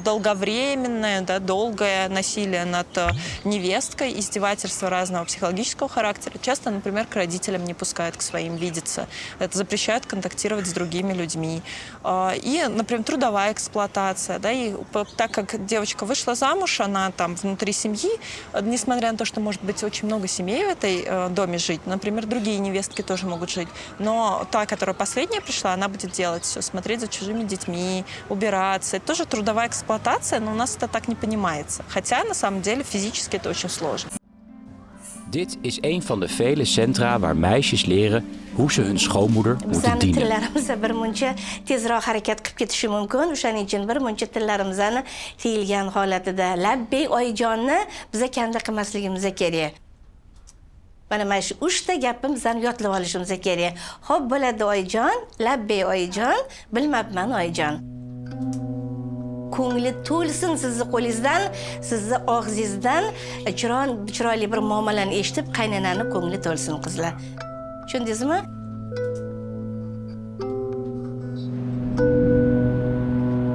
долговременное, да, долгое насилие над э, невесткой, издевательства разного психологического характера. Часто, например, к родителям не пускают к своим видеться. Это запрещают контактировать с другими людьми. Э, И, например, трудовая эксплуатация. Да, и так как девочка вышла замуж, она там внутри семьи, э, несмотря на то, что может быть очень много семей в этой доме жить, например, другие невестки тоже могут жить, но та, которая последняя пришла, она будет делать все, смотреть за чужими детьми, убираться. Это тоже трудовая эксплуатация, но у нас это так не понимается. Хотя, на самом деле, физически это очень сложно. Dit is een van de vele centra waar meisjes leren hoe ze hun schoonmoeder moeten dienen. bir muncha tezroq harakat qilib ketishi mumkin o'shaning uchun bir muncha tillarimizni tiyilgan holatida labbey oyijonni biza kanda qilmasligimiz kerak mana mana shu uchta gapni bizani yodlab olishimiz kerak ho'p bo'ladi oyijon labbey oyijon bilmabman oyijon ko'ngli to'lsin sizni qo'lingizdan sizni og'zingizdan. E, chiroyli bir muomalani eshitib qaynanani ko'ngli to'lsin qizlar. Tushundingizmi?